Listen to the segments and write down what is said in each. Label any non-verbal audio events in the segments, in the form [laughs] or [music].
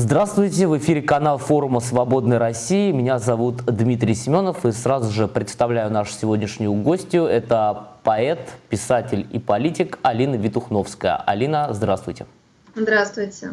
Здравствуйте, в эфире канал форума «Свободной России». Меня зовут Дмитрий Семенов и сразу же представляю нашу сегодняшнюю гостью. Это поэт, писатель и политик Алина Витухновская. Алина, здравствуйте. Здравствуйте.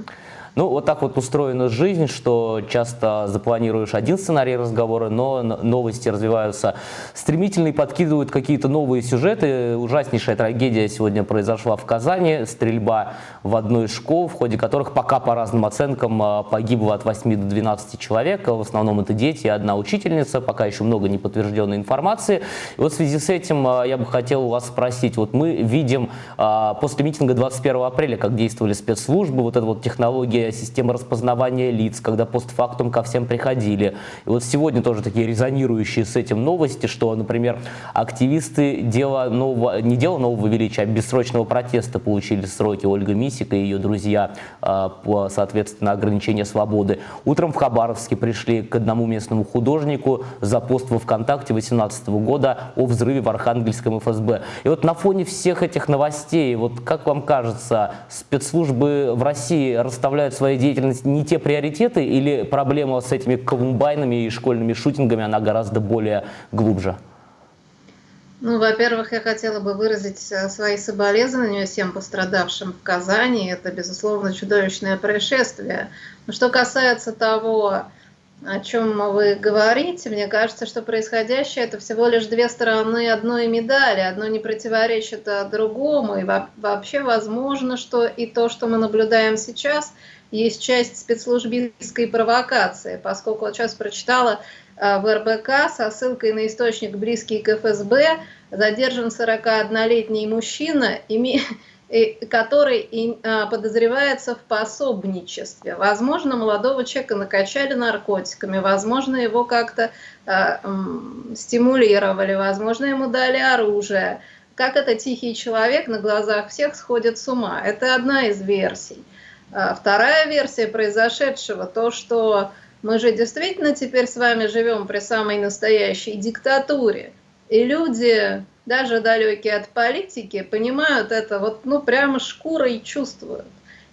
Ну, вот так вот устроена жизнь, что часто запланируешь один сценарий разговора, но новости развиваются стремительно и подкидывают какие-то новые сюжеты. Ужаснейшая трагедия сегодня произошла в Казани. Стрельба в одной из школ, в ходе которых пока по разным оценкам а, погибло от 8 до 12 человек. В основном это дети и одна учительница. Пока еще много неподтвержденной информации. И вот в связи с этим а, я бы хотел у вас спросить. Вот мы видим а, после митинга 21 апреля, как действовали спецслужбы, вот эта вот технология система распознавания лиц, когда постфактум ко всем приходили. И вот сегодня тоже такие резонирующие с этим новости, что, например, активисты дела нового, не дела нового величия, а бессрочного протеста получили сроки Ольга Мисика и ее друзья а, по, соответственно, ограничению свободы. Утром в Хабаровске пришли к одному местному художнику за пост во ВКонтакте 2018 года о взрыве в Архангельском ФСБ. И вот на фоне всех этих новостей, вот как вам кажется, спецслужбы в России расставляют своей деятельности не те приоритеты или проблема с этими колумбайнами и школьными шутингами, она гораздо более глубже? Ну, во-первых, я хотела бы выразить э, свои соболезнования всем пострадавшим в Казани. Это, безусловно, чудовищное происшествие. Но что касается того, о чем вы говорите, мне кажется, что происходящее это всего лишь две стороны одной медали. Одно не противоречит другому. И вообще возможно, что и то, что мы наблюдаем сейчас – есть часть спецслужбистской провокации, поскольку вот сейчас прочитала э, в РБК со ссылкой на источник, близкий к ФСБ, задержан 41-летний мужчина, который э, подозревается в пособничестве. Возможно, молодого человека накачали наркотиками, возможно, его как-то э, стимулировали, возможно, ему дали оружие. Как это тихий человек на глазах всех сходит с ума. Это одна из версий. Вторая версия произошедшего, то, что мы же действительно теперь с вами живем при самой настоящей диктатуре. И люди, даже далекие от политики, понимают это вот, ну, прямо шкурой чувствуют.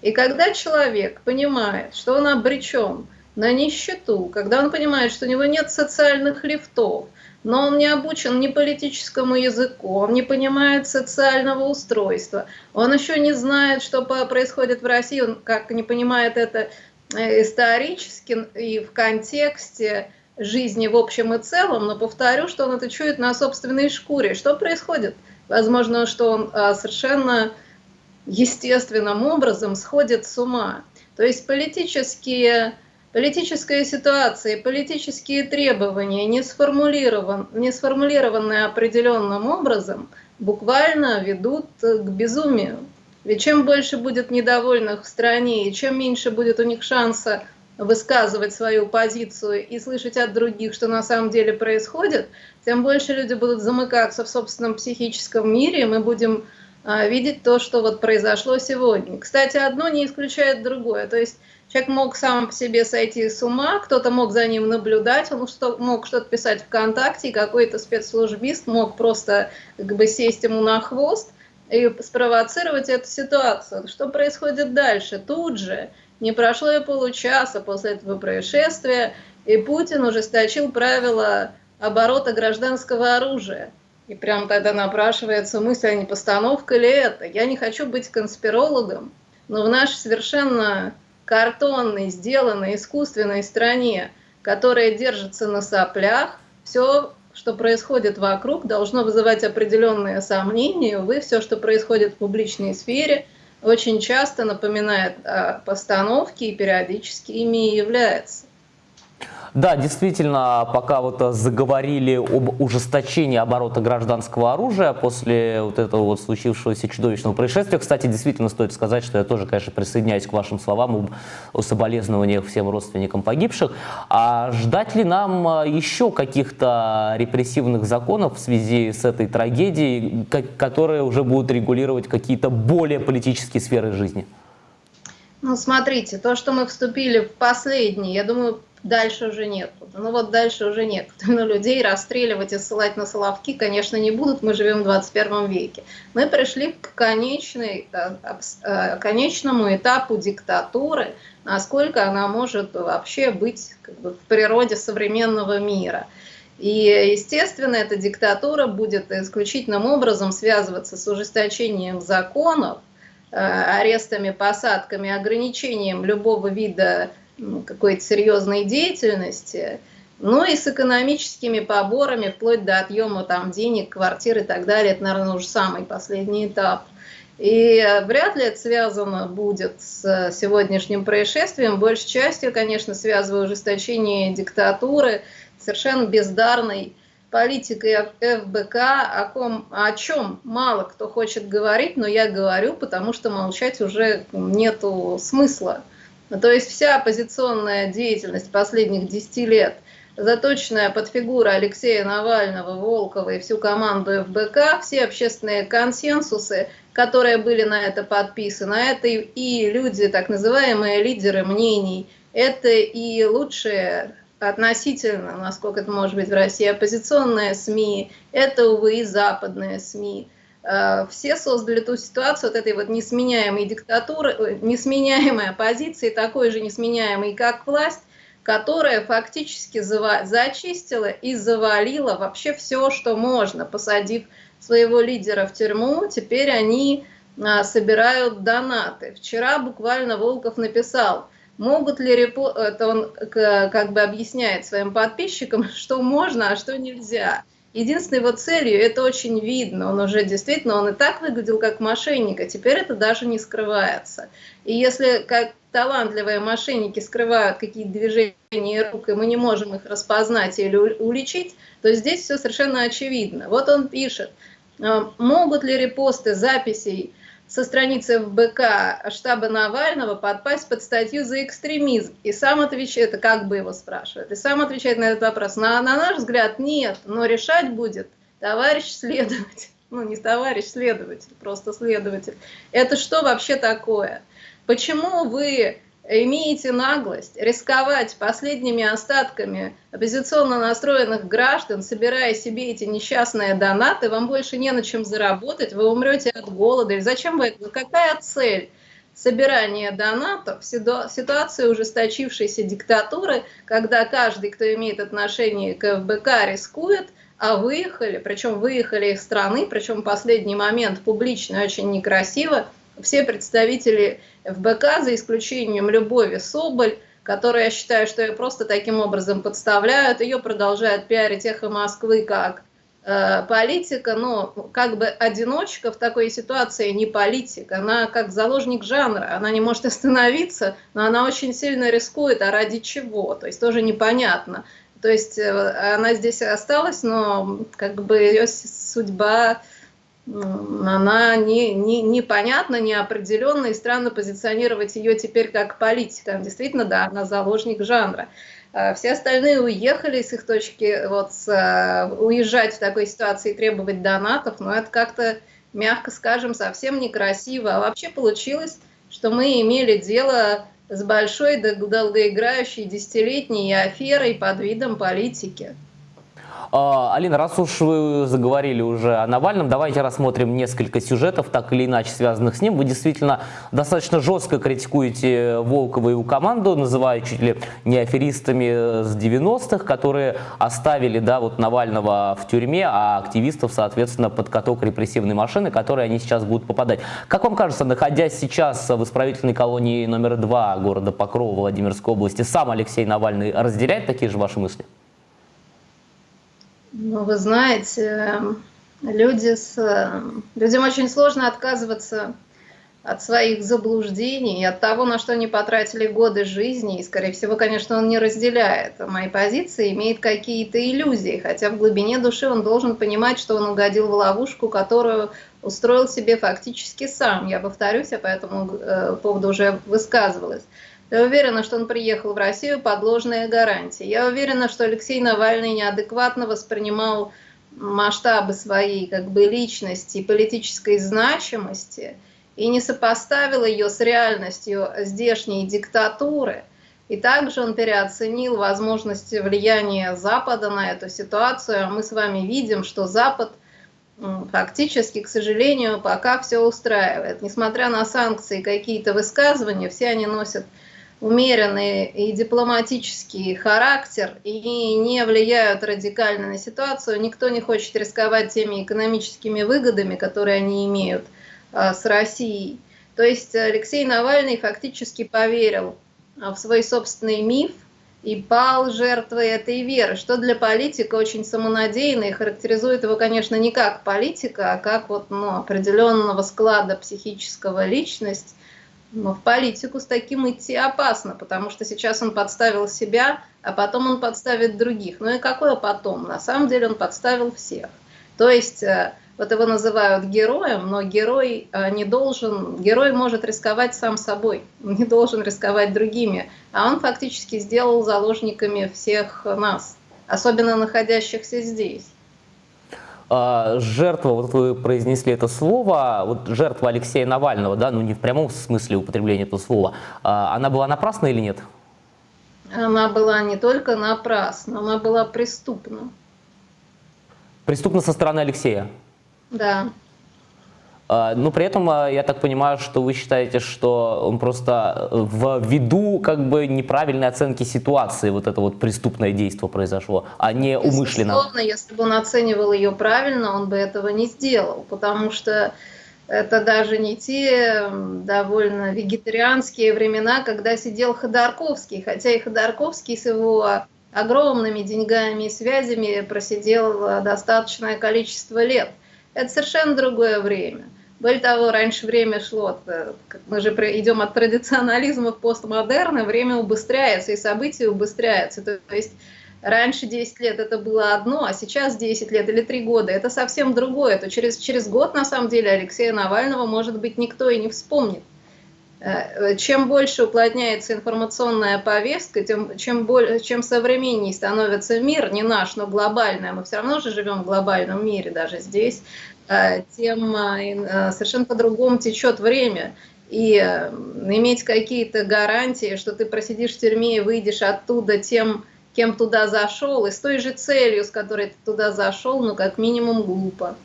И когда человек понимает, что он обречен на нищету, когда он понимает, что у него нет социальных лифтов, но он не обучен ни политическому языку, он не понимает социального устройства, он еще не знает, что происходит в России, он как не понимает это исторически и в контексте жизни в общем и целом, но повторю, что он это чует на собственной шкуре. Что происходит? Возможно, что он а, совершенно естественным образом сходит с ума. То есть политические Политическая ситуация политические требования, не, сформулирован, не сформулированные определенным образом, буквально ведут к безумию. Ведь чем больше будет недовольных в стране, и чем меньше будет у них шанса высказывать свою позицию и слышать от других, что на самом деле происходит, тем больше люди будут замыкаться в собственном психическом мире, и мы будем а, видеть то, что вот произошло сегодня. Кстати, одно не исключает другое. То есть Человек мог сам по себе сойти с ума, кто-то мог за ним наблюдать, он что, мог что-то писать ВКонтакте, и какой-то спецслужбист мог просто как бы сесть ему на хвост и спровоцировать эту ситуацию. Что происходит дальше? Тут же, не прошло и получаса после этого происшествия, и Путин ужесточил правила оборота гражданского оружия. И прям тогда напрашивается мысль, а не постановка ли это? Я не хочу быть конспирологом, но в нашей совершенно картонной, сделанной искусственной стране, которая держится на соплях, все, что происходит вокруг, должно вызывать определенные сомнения. Увы, все, что происходит в публичной сфере, очень часто напоминает о постановке и периодически ими и является. Да, действительно, пока вот заговорили об ужесточении оборота гражданского оружия после вот этого вот случившегося чудовищного происшествия, кстати, действительно стоит сказать, что я тоже, конечно, присоединяюсь к вашим словам о соболезнованиях всем родственникам погибших. А ждать ли нам а, еще каких-то репрессивных законов в связи с этой трагедией, которые уже будут регулировать какие-то более политические сферы жизни? Ну, смотрите, то, что мы вступили в последний, я думаю, дальше уже некуда. Ну вот дальше уже некуда. [laughs] Но людей расстреливать и ссылать на Соловки, конечно, не будут. Мы живем в 21 веке. Мы пришли к конечной, э, э, конечному этапу диктатуры, насколько она может вообще быть как бы, в природе современного мира. И, естественно, эта диктатура будет исключительным образом связываться с ужесточением законов, э, арестами, посадками, ограничением любого вида ну, какой-то серьезной деятельности, ну и с экономическими поборами, вплоть до отъема там денег, квартир и так далее. Это, наверное, уже самый последний этап. И вряд ли это связано будет с сегодняшним происшествием. Большей частью, конечно, связываю ужесточение диктатуры, совершенно бездарной политикой ФБК, о, ком, о чем мало кто хочет говорить, но я говорю, потому что молчать уже нету смысла. Ну, то есть вся оппозиционная деятельность последних 10 лет, заточенная под фигуру Алексея Навального, Волкова и всю команду ФБК, все общественные консенсусы, которые были на это подписаны, это и люди, так называемые лидеры мнений, это и лучшие относительно, насколько это может быть в России, оппозиционные СМИ, это, увы, и западные СМИ – все создали ту ситуацию вот этой вот несменяемой диктатуры, несменяемой оппозиции, такой же несменяемой, как власть, которая фактически зачистила и завалила вообще все, что можно, посадив своего лидера в тюрьму, теперь они а, собирают донаты. Вчера буквально Волков написал, могут ли репо... это он как бы объясняет своим подписчикам, [laughs] что можно, а что нельзя. Единственной его целью, это очень видно, он уже действительно, он и так выглядел как мошенник, а теперь это даже не скрывается. И если как талантливые мошенники скрывают какие-то движения рук, и мы не можем их распознать или уличить, то здесь все совершенно очевидно. Вот он пишет, «А, могут ли репосты записей со страницы ФБК штаба Навального подпасть под статью за экстремизм. И сам отвечает, это как бы его спрашивает, и сам отвечает на этот вопрос. На, на наш взгляд нет, но решать будет товарищ следователь. [laughs] Ну, не товарищ следователь, просто следователь. Это что вообще такое? Почему вы имеете наглость рисковать последними остатками оппозиционно настроенных граждан, собирая себе эти несчастные донаты, вам больше не на чем заработать, вы умрете от голода. Или зачем вы это? Какая цель? собирания донатов в ситуации ужесточившейся диктатуры, когда каждый, кто имеет отношение к ФБК, рискует, а выехали, причем выехали из страны, причем в последний момент публично очень некрасиво, все представители ФБК, за исключением Любови Соболь, которая, я считаю, что ее просто таким образом подставляют, ее продолжают пиарить «Эхо Москвы» как э, политика, но как бы одиночка в такой ситуации не политик, она как заложник жанра, она не может остановиться, но она очень сильно рискует, а ради чего, то есть тоже непонятно. То есть э, она здесь осталась, но как бы ее судьба она не, не, непонятна, неопределенна, и странно позиционировать ее теперь как политика. Действительно, да, она заложник жанра. А все остальные уехали с их точки, вот, с, э, уезжать в такой ситуации и требовать донатов, но это как-то, мягко скажем, совсем некрасиво. А вообще получилось, что мы имели дело с большой долгоиграющей десятилетней аферой под видом политики. А, Алина, раз уж вы заговорили уже о Навальном, давайте рассмотрим несколько сюжетов, так или иначе связанных с ним. Вы действительно достаточно жестко критикуете Волкова и его команду, называя чуть ли не аферистами с 90-х, которые оставили да, вот Навального в тюрьме, а активистов, соответственно, под каток репрессивной машины, которые они сейчас будут попадать. Как вам кажется, находясь сейчас в исправительной колонии номер два города Покрова Владимирской области, сам Алексей Навальный разделяет такие же ваши мысли? Ну, вы знаете, люди с... людям очень сложно отказываться от своих заблуждений, от того, на что они потратили годы жизни, и, скорее всего, конечно, он не разделяет мои позиции, имеет какие-то иллюзии, хотя в глубине души он должен понимать, что он угодил в ловушку, которую устроил себе фактически сам. Я повторюсь, я по этому э, поводу уже высказывалась. Я уверена, что он приехал в Россию под ложные гарантии. Я уверена, что Алексей Навальный неадекватно воспринимал масштабы своей как бы личности и политической значимости и не сопоставил ее с реальностью здешней диктатуры, И также он переоценил возможности влияния Запада на эту ситуацию. Мы с вами видим, что Запад фактически, к сожалению, пока все устраивает. Несмотря на санкции, какие-то высказывания, все они носят умеренный и дипломатический характер и не влияют радикально на ситуацию. Никто не хочет рисковать теми экономическими выгодами, которые они имеют а, с Россией. То есть Алексей Навальный фактически поверил а, в свой собственный миф и пал жертвой этой веры, что для политика очень самонадеянно и характеризует его, конечно, не как политика, а как вот, ну, определенного склада психического личность. Но в политику с таким идти опасно, потому что сейчас он подставил себя, а потом он подставит других. Ну и какое потом? На самом деле он подставил всех. То есть э, вот его называют героем, но герой э, не должен, герой может рисковать сам собой, [laughs] не должен рисковать другими, а он фактически сделал заложниками всех нас, особенно находящихся здесь. А, жертва, вот вы произнесли это слово, вот жертва Алексея Навального, да, ну не в прямом смысле употребления этого слова, а, она была напрасна или нет? Она была не только напрасна, она была преступна. Преступна со стороны Алексея? Да. А, но при этом а, я так понимаю, что вы считаете, что он просто э, в виду как бы неправильной оценки ситуации вот это вот преступное действие произошло, а не умышленно. Безусловно, если бы он оценивал ее правильно, он бы этого не сделал, потому что это даже не те довольно вегетарианские времена, когда сидел Ходорковский, хотя и Ходорковский с его огромными деньгами и связями просидел э, достаточное количество лет. Это совершенно другое время. Более того, раньше время шло, э, мы же идем от традиционализма в постмодерн, время убыстряется, и события убыстряются. То есть раньше 10 лет это было одно, а сейчас 10 лет или 3 года это совсем другое. То через, через год, на самом деле, Алексея Навального, может быть, никто и не вспомнит. Э, чем больше уплотняется информационная повестка, тем, чем, более, чем современнее становится мир, не наш, но глобальный, а мы все равно же живем в глобальном мире даже здесь, э, тем э, совершенно по-другому течет время. И иметь какие-то гарантии, что ты просидишь в тюрьме и выйдешь оттуда тем, кем туда зашел, и с той же целью, с которой ты туда зашел, ну, как минимум, глупо.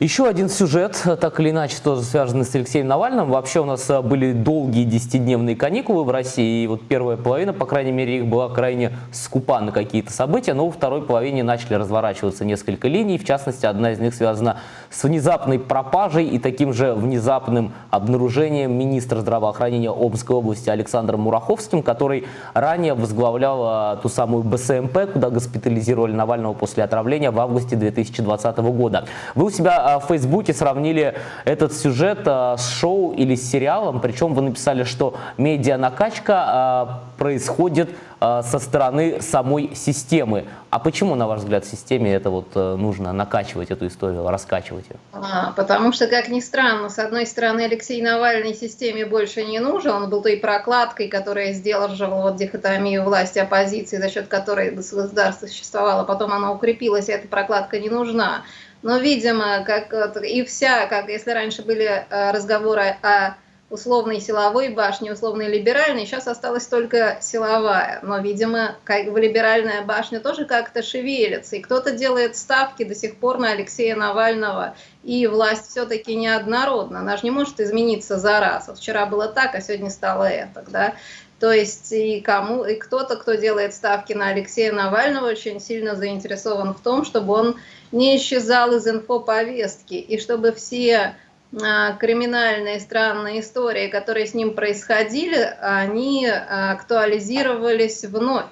Еще один сюжет, так или иначе, тоже связанный с Алексеем Навальным. Вообще у нас э, были долгие десятидневные каникулы в России, и вот первая половина, по крайней мере, их была крайне скупа на какие-то события, но во второй половине начали разворачиваться несколько линий, в частности, одна из них связана с внезапной пропажей и таким же внезапным обнаружением министра здравоохранения Омской области Александром Мураховским, который ранее возглавлял э, ту самую БСМП, куда госпитализировали Навального после отравления в августе 2020 года. Вы у себя а, в Фейсбуке сравнили этот сюжет а, с шоу или с сериалом, причем вы написали, что медиа-накачка а, происходит со стороны самой системы. А почему, на ваш взгляд, системе это вот э, нужно накачивать эту историю, раскачивать ее? А, потому что, как ни странно, с одной стороны, Алексей Навальный системе больше не нужен, он был той прокладкой, которая сдерживала вот дихотомию власти оппозиции, за счет которой государство существовало, потом она укрепилась, и эта прокладка не нужна. Но, видимо, как и вся, как если раньше были э, разговоры о условной силовой башне, условной либеральной, сейчас осталась только силовая. Но, видимо, как бы либеральная башня тоже как-то шевелится, и кто-то делает ставки до сих пор на Алексея Навального, и власть все-таки неоднородна. Она же не может измениться за раз. Вот вчера было так, а сегодня стало это. Да? То есть и кому, и кто-то, кто делает ставки на Алексея Навального, очень сильно заинтересован в том, чтобы он не исчезал из инфоповестки, и чтобы все криминальные странные истории, которые с ним происходили, они а, актуализировались вновь.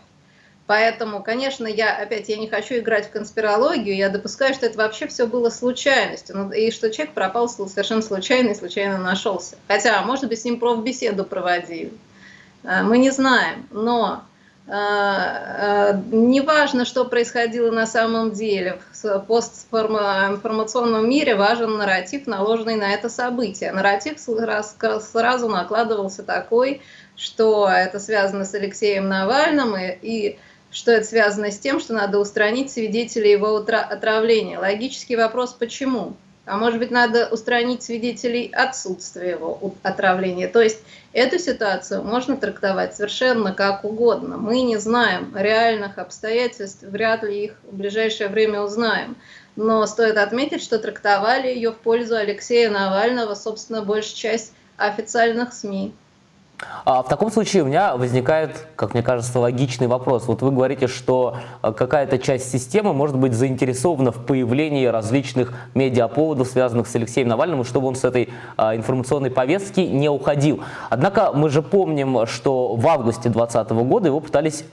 Поэтому, конечно, я опять я не хочу играть в конспирологию, я допускаю, что это вообще все было случайностью, ну, и что человек пропал совершенно случайно и случайно нашелся. Хотя, может быть, с ним профбеседу проводили. А, мы не знаем, но а, а, неважно, что происходило на самом деле, в постинформационном мире важен нарратив, наложенный на это событие. Нарратив сразу накладывался такой, что это связано с Алексеем Навальным и, и что это связано с тем, что надо устранить свидетелей его отравления. Логический вопрос, почему? А может быть надо устранить свидетелей отсутствия его отравления. То есть эту ситуацию можно трактовать совершенно как угодно. Мы не знаем реальных обстоятельств, вряд ли их в ближайшее время узнаем. Но стоит отметить, что трактовали ее в пользу Алексея Навального, собственно, большая часть официальных СМИ. А в таком случае у меня возникает, как мне кажется, логичный вопрос. Вот вы говорите, что э, какая-то часть системы может быть заинтересована в появлении различных медиаповодов, связанных с Алексеем Навальным, чтобы он с этой а, информационной повестки не уходил. Однако мы же помним, что в августе 2020 года его пытались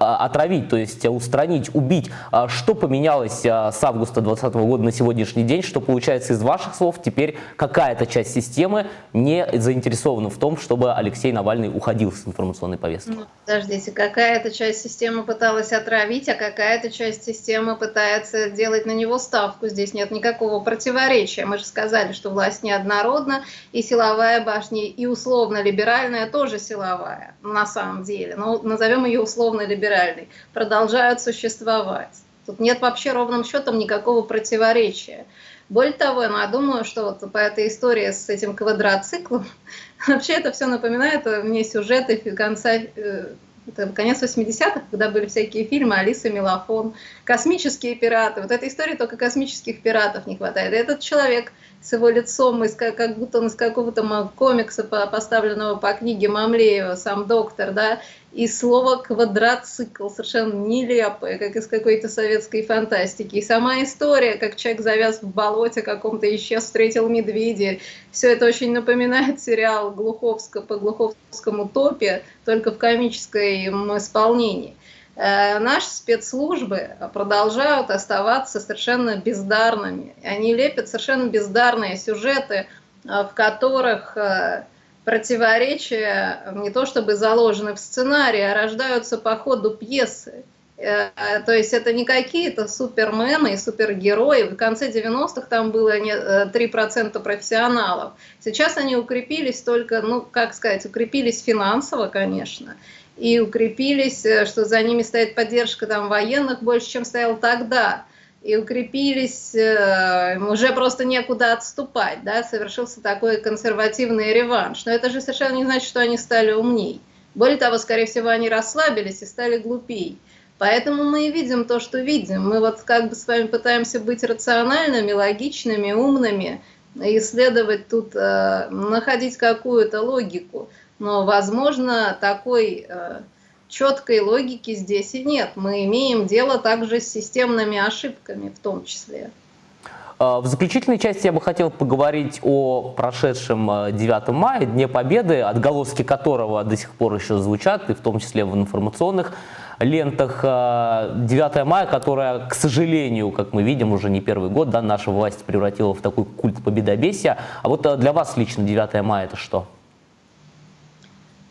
а, отравить, то есть устранить, убить. Что поменялось с августа 2020 года на сегодняшний день, что получается из ваших слов теперь какая-то часть системы не заинтересована в том, чтобы Алексей Алексей Навальный уходил с информационной повестки. Ну, подождите, какая-то часть системы пыталась отравить, а какая-то часть системы пытается делать на него ставку. Здесь нет никакого противоречия. Мы же сказали, что власть неоднородна, и силовая башня, и условно-либеральная тоже силовая, на самом деле. Но назовем ее условно-либеральной. Продолжают существовать. Тут нет вообще ровным счетом никакого противоречия. Более того, я думаю, что вот по этой истории с этим квадроциклом, [laughs] вообще это все напоминает мне сюжеты конца э, это конец 80-х, когда были всякие фильмы «Алиса Мелофон», «Космические пираты». Вот этой истории только космических пиратов не хватает. И этот человек с его лицом, из, как будто он из какого-то комикса, поставленного по книге Мамлеева, сам доктор, да, и слово «квадроцикл» совершенно нелепое, как из какой-то советской фантастики. И сама история, как человек завяз в болоте каком-то, исчез, встретил медведя. Все это очень напоминает сериал Глуховска по глуховскому топе, только в комическом исполнении. Э, наши спецслужбы продолжают оставаться совершенно бездарными. Они лепят совершенно бездарные сюжеты, э, в которых э, противоречия не то чтобы заложены в сценарии, а рождаются по ходу пьесы. Э, то есть это не какие-то супермены и супергерои. В конце 90-х там было 3% э, профессионалов. Сейчас они укрепились только, ну, как сказать, укрепились финансово, конечно, и укрепились, э, что за ними стоит поддержка там военных больше, чем стоял тогда и укрепились, уже просто некуда отступать, да, совершился такой консервативный реванш. Но это же совершенно не значит, что они стали умней. Более того, скорее всего, они расслабились и стали глупей. Поэтому мы и видим то, что видим. Мы вот как бы с вами пытаемся быть рациональными, логичными, умными, исследовать тут, э, находить какую-то логику. Но, возможно, такой э, четкой логики здесь и нет. Мы имеем дело также с системными ошибками в том числе. А, в заключительной части я бы хотел поговорить о прошедшем 9 а, мая, Дне Победы, отголоски которого до сих пор еще звучат, и в том числе в информационных лентах 9 а, мая, которая, к сожалению, как мы видим, уже не первый год, да, наша власть превратила в такой культ победобесия. А вот для вас лично 9 мая это что?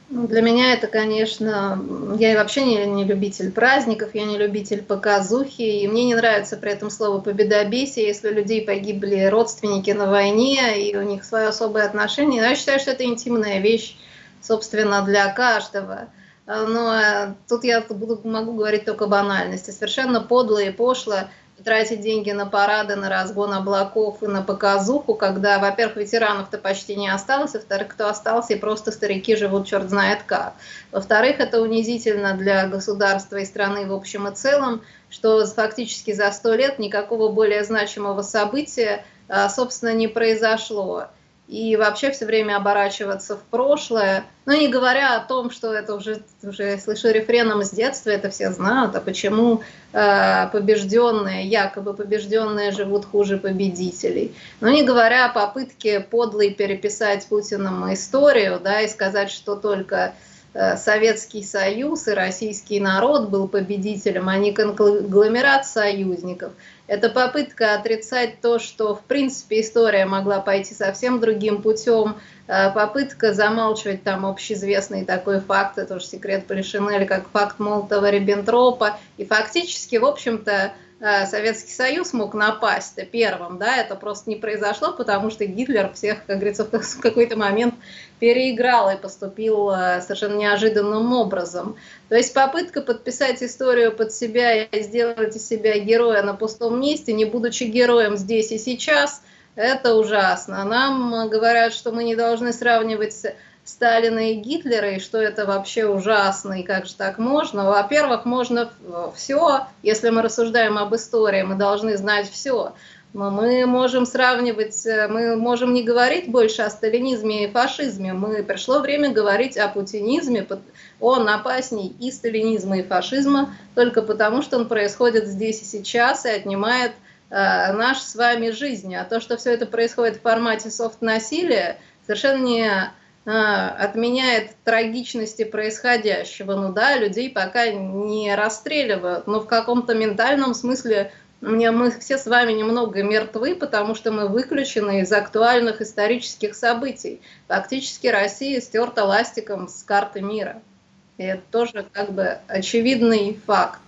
Ну, для меня это, конечно, я вообще не, не любитель праздников, я не любитель показухи, и мне не нравится при этом слово «победобесие», если у людей погибли родственники на войне, и у них свое особое отношение. Но я считаю, что это интимная вещь, собственно, для каждого. Но э, тут я буду, могу говорить только банальности. Совершенно подло и пошло тратить деньги на парады, на разгон облаков и на показуху, когда, во-первых, ветеранов-то почти не осталось, во-вторых, кто остался, и просто старики живут черт знает как. Во-вторых, это унизительно для государства и страны в общем и целом, что фактически за сто лет никакого более значимого события, а, собственно, не произошло и вообще все время оборачиваться в прошлое. Но не говоря о том, что это уже, уже слышу рефреном с детства, это все знают, а почему э, побежденные, якобы побежденные живут хуже победителей. Но не говоря о попытке подлой переписать Путиным историю, да, и сказать, что только э, Советский Союз и российский народ был победителем, а не конгломерат союзников – это попытка отрицать то, что в принципе история могла пойти совсем другим путем, э, попытка замалчивать там общеизвестный такой факт, это же секрет Полишинеля, как факт Молотова-Риббентропа, и фактически, в общем-то, Советский Союз мог напасть первым, да, это просто не произошло, потому что Гитлер всех, как говорится, в [laughs] какой-то момент переиграл и поступил э, совершенно неожиданным образом. То есть попытка подписать историю под себя и сделать из себя героя на пустом месте, не будучи героем здесь и сейчас, Это ужасно. Нам говорят, что мы не должны сравнивать Сталина и Гитлера, и что это вообще ужасно, и как же так можно. Во-первых, можно все, если мы рассуждаем об истории, мы должны знать все. Но мы можем сравнивать, мы можем не говорить больше о сталинизме и фашизме. Мы, пришло время говорить о путинизме. Он опасней и сталинизма, и фашизма, только потому, что он происходит здесь и сейчас и отнимает э, наш с вами жизнь. А то, что все это происходит в формате софт-насилия, совершенно не отменяет трагичности происходящего. Ну да, людей пока не расстреливают, но в каком-то ментальном смысле мне, мы все с вами немного мертвы, потому что мы выключены из актуальных исторических событий. Фактически Россия стерта ластиком с карты мира. И это тоже как бы очевидный факт.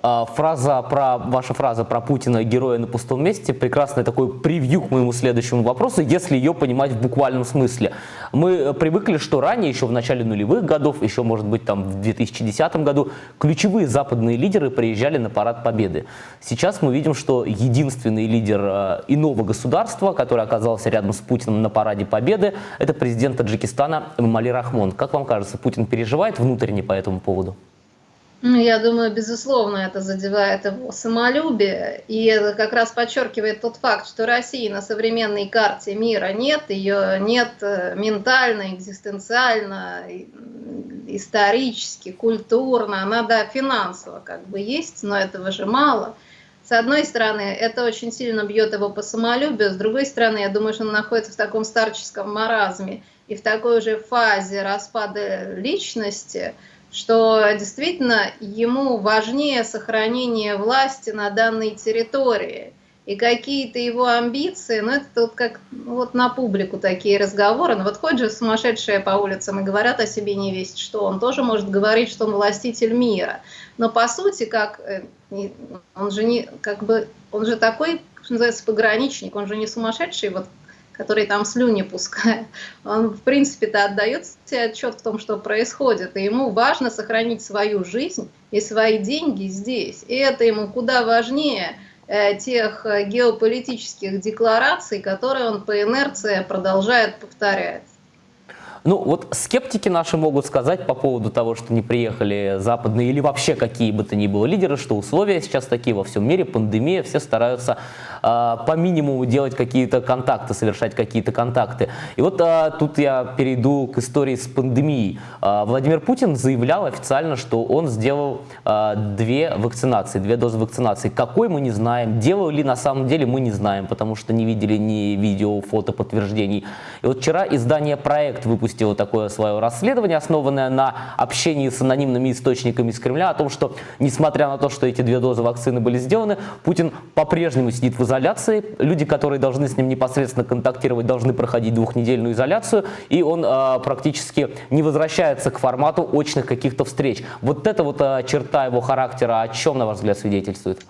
А, фраза про, ваша фраза про Путина «героя на пустом месте» прекрасный такой превью к моему следующему вопросу, если ее понимать в буквальном смысле. Мы э, привыкли, что ранее, еще в начале нулевых годов, еще, может быть, там в 2010 году, ключевые западные лидеры приезжали на Парад Победы. Сейчас мы видим, что единственный лидер э, иного государства, который оказался рядом с Путиным на Параде Победы, это президент Таджикистана Мали Рахмон. Как вам кажется, Путин переживает внутренне по этому поводу? Ну, я думаю, безусловно, это задевает его самолюбие, и это как раз подчеркивает тот факт, что России на современной карте мира нет, ее нет э, ментально, экзистенциально, исторически, культурно, она, да, финансово как бы есть, но этого же мало. С одной стороны, это очень сильно бьет его по самолюбию, с другой стороны, я думаю, что он находится в таком старческом маразме и в такой же фазе распада личности, что действительно ему важнее сохранение власти на данной территории. И какие-то его амбиции, ну это вот как ну, вот на публику такие разговоры, ну вот ходят же сумасшедшие по улицам и говорят о себе не весть что, он тоже может говорить, что он властитель мира. Но по сути, как э, он же не, как бы, он же такой, что называется, пограничник, он же не сумасшедший, вот который там слюни пускает, он, в принципе-то, отдает себе отчет в том, что происходит, и ему важно сохранить свою жизнь и свои деньги здесь. И это ему куда важнее э, тех э, геополитических деклараций, которые он по инерции продолжает повторять. Ну, вот скептики наши могут сказать по поводу того, что не приехали западные или вообще какие бы то ни было лидеры, что условия сейчас такие во всем мире, пандемия, все стараются э, по минимуму делать какие-то контакты, совершать какие-то контакты. И вот э, тут я перейду к истории с пандемией. Э, Владимир Путин заявлял официально, что он сделал э, две вакцинации, две дозы вакцинации. Какой мы не знаем, делал ли на самом деле мы не знаем, потому что не видели ни видео, фото подтверждений. И вот вчера издание «Проект» выпустило выпустила такое свое расследование, основанное на общении с анонимными источниками из Кремля, о том, что, несмотря на то, что эти две дозы вакцины были сделаны, Путин по-прежнему сидит в изоляции. Люди, которые должны с ним непосредственно контактировать, должны проходить двухнедельную изоляцию, и он э, практически не возвращается к формату очных каких-то встреч. Вот эта вот э, черта его характера о чем, на ваш взгляд, свидетельствует?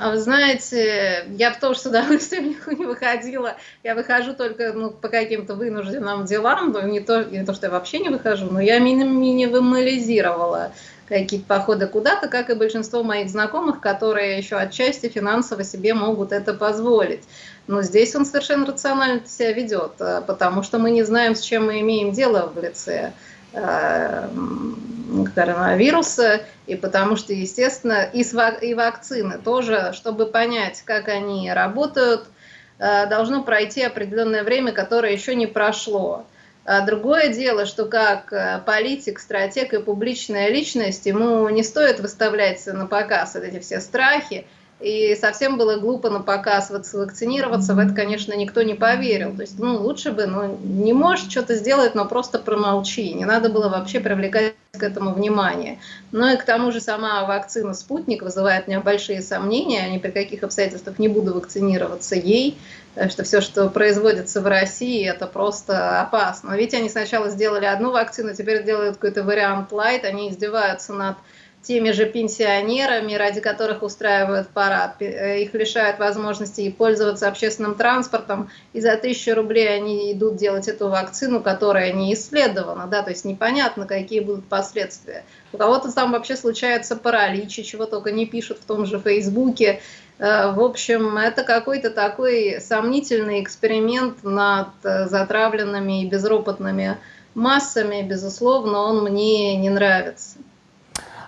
А вы знаете, я том, что с удовольствием [laughs] не выходила. Я выхожу только ну, по каким-то вынужденным делам, но не то, не то, что я вообще не выхожу, но я минимализировала какие-то походы куда-то, как и большинство моих знакомых, которые еще отчасти финансово себе могут это позволить. Но здесь он совершенно рационально себя ведет, э, потому что мы не знаем, с чем мы имеем дело в лице коронавируса, и потому что, естественно, и, вакцины тоже, чтобы понять, как они работают, э, должно пройти определенное время, которое еще не прошло. А другое дело, что как э, политик, стратег и публичная личность, ему не стоит выставлять на показ эти все страхи, и совсем было глупо на показ вакцинироваться, в это, конечно, никто не поверил. То есть, ну, лучше бы, ну, не можешь что-то сделать, но просто промолчи. Не надо было вообще привлекать к этому внимание. Ну и к тому же сама вакцина «Спутник» вызывает у меня большие сомнения. Ни при каких обстоятельствах не буду вакцинироваться ей, потому что все, что производится в России, это просто опасно. Ведь они сначала сделали одну вакцину, теперь делают какой-то вариант light, они издеваются над теми же пенсионерами, ради которых устраивают парад. Э, их лишают возможности пользоваться общественным транспортом, и за тысячу рублей они идут делать эту вакцину, которая не исследована, да, то есть непонятно, какие будут последствия. У кого-то там вообще случается паралич, чего только не пишут в том же Фейсбуке. Э, в общем, это какой-то такой сомнительный эксперимент над э, затравленными и безропотными массами, безусловно, он мне не нравится.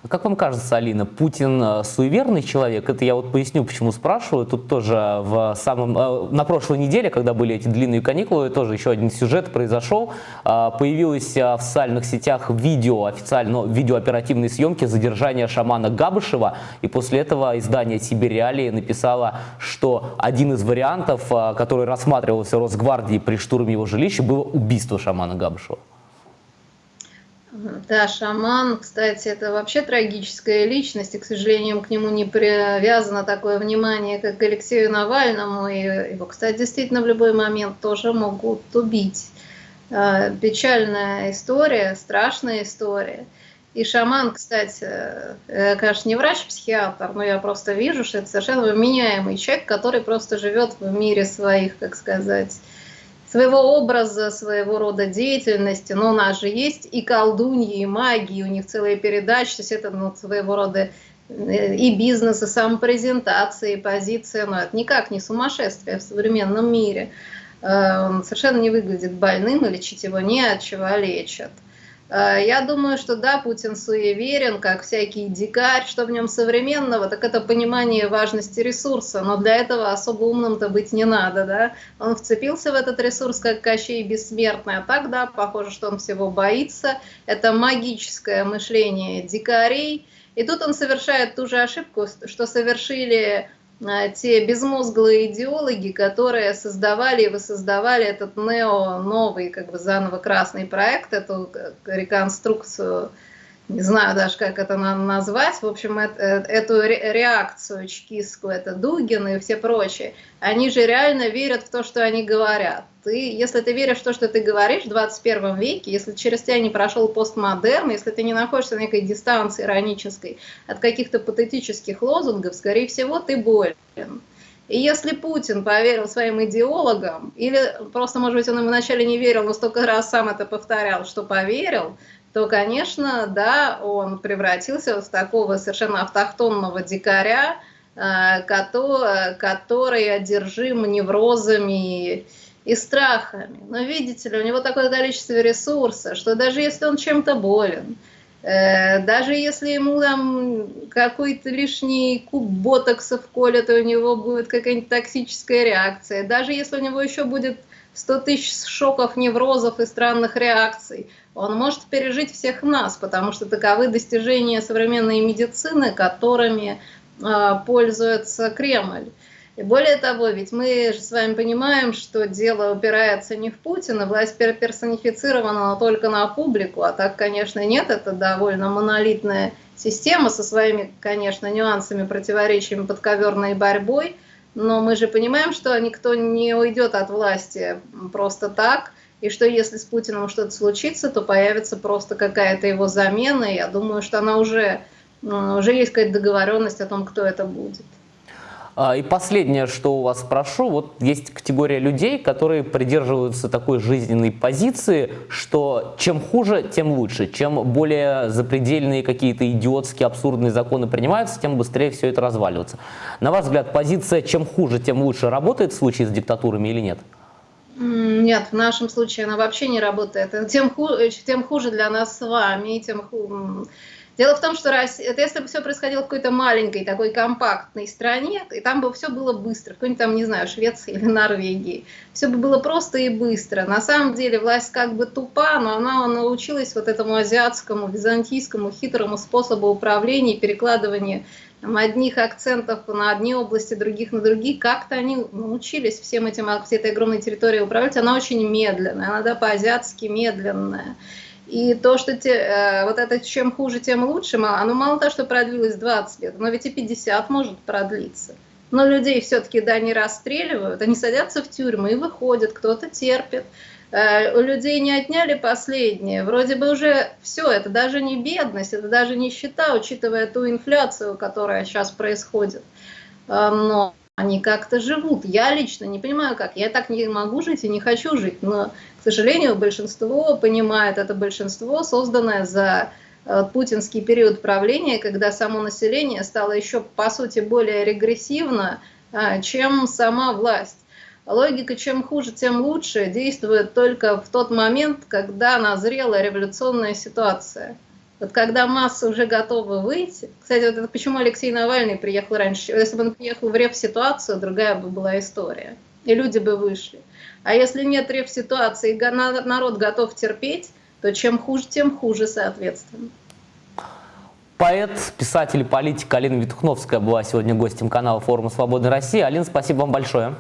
Как вам кажется, Алина, Путин э, суеверный человек? Это я вот поясню, почему спрашиваю. Тут тоже в самом, э, на прошлой неделе, когда были эти длинные каникулы, тоже еще один сюжет произошел. Э, появилось в социальных сетях видео, официально, видео оперативной съемки задержания шамана Габышева. И после этого издание «Сибирь Реалии» написало, что один из вариантов, который рассматривался Росгвардией при штурме его жилища, было убийство шамана Габышева. Да, шаман, кстати, это вообще трагическая личность, и, к сожалению, к нему не привязано такое внимание, как к Алексею Навальному, и его, кстати, действительно в любой момент тоже могут убить. А, печальная история, страшная история. И шаман, кстати, э, конечно, не врач-психиатр, но я просто вижу, что это совершенно вменяемый человек, который просто живет в мире своих, как сказать, своего образа, своего рода деятельности, но у нас же есть и колдуньи, и магии, у них целые передачи, то есть это ну, своего рода э, и бизнес, и самопрезентация, и позиция, но это никак не сумасшествие в современном мире. Он совершенно не выглядит больным, и лечить его не от чего лечат. Э, я думаю, что да, Путин суеверен, как всякий дикарь. Что в нем современного, так это понимание важности ресурса. Но для этого особо умным-то быть не надо. Да? Он вцепился в этот ресурс, как Кощей Бессмертный. А так, да, похоже, что он всего боится. Это магическое мышление дикарей. И тут он совершает ту же ошибку, что совершили те безмозглые идеологи, которые создавали и воссоздавали этот нео-новый, как бы заново красный проект, эту реконструкцию не знаю даже, как это назвать, в общем, это, эту реакцию чекистскую, это Дугин и все прочие, они же реально верят в то, что они говорят. Ты, если ты веришь в то, что ты говоришь в 21 веке, если через тебя не прошел постмодерн, если ты не находишься на некой дистанции иронической от каких-то патетических лозунгов, скорее всего, ты болен. И если Путин поверил своим идеологам, или просто, может быть, он им вначале не верил, но столько раз сам это повторял, что поверил, то, конечно, да, он превратился в такого совершенно автохтонного дикаря, э, который одержим неврозами и страхами. Но видите ли, у него такое количество ресурса, что даже если он чем-то болен, э, даже если ему там какой-то лишний куб ботокса вколят, и у него будет какая-нибудь токсическая реакция, даже если у него еще будет 100 тысяч шоков, неврозов и странных реакций, он может пережить всех нас, потому что таковы достижения современной медицины, которыми э, пользуется Кремль. И более того, ведь мы же с вами понимаем, что дело упирается не в Путина, власть персонифицирована только на публику, а так, конечно, нет, это довольно монолитная система со своими, конечно, нюансами, противоречиями, подковерной борьбой, но мы же понимаем, что никто не уйдет от власти просто так – и что если с Путиным что-то случится, то появится просто какая-то его замена. Я думаю, что она уже, уже есть какая-то договоренность о том, кто это будет. А, и последнее, что у вас спрошу, вот есть категория людей, которые придерживаются такой жизненной позиции, что чем хуже, тем лучше. Чем более запредельные какие-то идиотские, абсурдные законы принимаются, тем быстрее все это разваливается. На ваш взгляд, позиция «чем хуже, тем лучше» работает в случае с диктатурами или нет? Нет, в нашем случае она вообще не работает. Тем, хуже, тем хуже для нас с вами, тем хуже. Дело в том, что Россия, если бы все происходило в какой-то маленькой, такой компактной стране, и там бы все было быстро, в какой-нибудь там, не знаю, Швеции или [laughs] Норвегии, все бы было просто и быстро. На самом деле власть как бы тупа, но она научилась вот этому азиатскому, византийскому хитрому способу управления и перекладывания там, одних акцентов на одни области, других на другие, как-то они научились всем этим, всей этой огромной территорией управлять, она очень медленная, она да, по-азиатски медленная. И то, что те, э, вот это чем хуже, тем лучше, оно мало того, что продлилось 20 лет, но ведь и 50 может продлиться. Но людей все-таки, да, не расстреливают, они садятся в тюрьмы и выходят, кто-то терпит, Э, у людей не отняли последнее. Вроде бы уже все, это даже не бедность, это даже нищета, учитывая ту инфляцию, которая сейчас происходит. Э, но они как-то живут. Я лично не понимаю, как. Я так не могу жить и не хочу жить. Но, к сожалению, большинство понимает, это большинство, созданное за э, путинский период правления, когда само население стало еще, по сути, более регрессивно, чем сама власть. Логика «чем хуже, тем лучше» действует только в тот момент, когда назрела революционная ситуация. Вот когда массы уже готовы выйти... Кстати, вот это почему Алексей Навальный приехал раньше. Если бы он приехал в рев-ситуацию, другая бы была история. И люди бы вышли. А если нет рев-ситуации, и народ готов терпеть, то чем хуже, тем хуже, соответственно. Поэт, писатель и политик Алина Витухновская была сегодня гостем канала форума «Свободная Россия». Алина, спасибо вам большое.